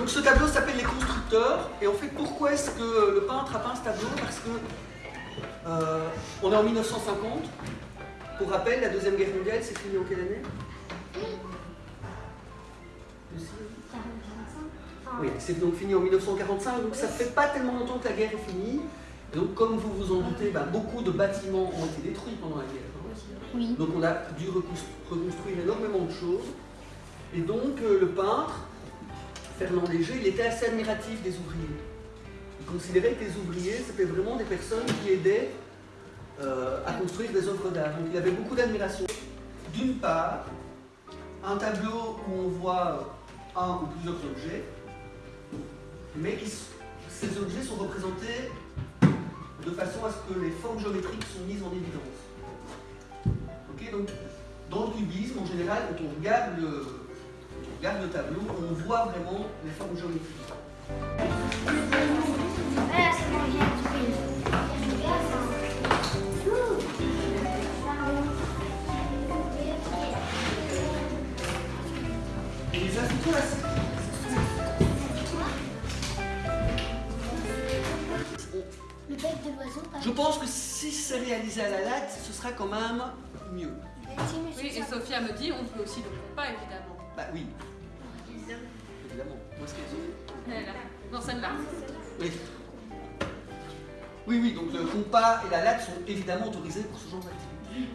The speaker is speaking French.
Donc ce tableau s'appelle Les Constructeurs. Et en fait, pourquoi est-ce que le peintre a peint ce tableau Parce que euh, on est en 1950. Pour rappel, la Deuxième Guerre mondiale s'est finie en quelle année? Oui, c'est donc fini en 1945, donc ça ne fait pas tellement longtemps que la guerre est finie. Et donc, comme vous vous en doutez, bah, beaucoup de bâtiments ont été détruits pendant la guerre. Oui. Donc on a dû reconstruire énormément de choses. Et donc euh, le peintre, Fernand Léger, il était assez admiratif des ouvriers. Il considérait que les ouvriers, c'était vraiment des personnes qui aidaient euh, à construire des œuvres d'art. Donc il avait beaucoup d'admiration. D'une part, un tableau où on voit un ou plusieurs objets, mais qui, ces objets sont représentés de façon à ce que les formes géométriques sont mises en évidence. Donc, dans le cubisme, en général, quand on regarde le, regarde le tableau, on voit vraiment les formes géométriques. Et les je pense que si c'est réalisé à la latte, ce sera quand même mieux. Oui, et Sophia me dit, on fait aussi le compas, évidemment. Bah oui, évidemment. Où est-ce là. Celle-là. Oui. Oui, oui, donc le compas et la latte sont évidemment autorisés pour ce genre d'activité.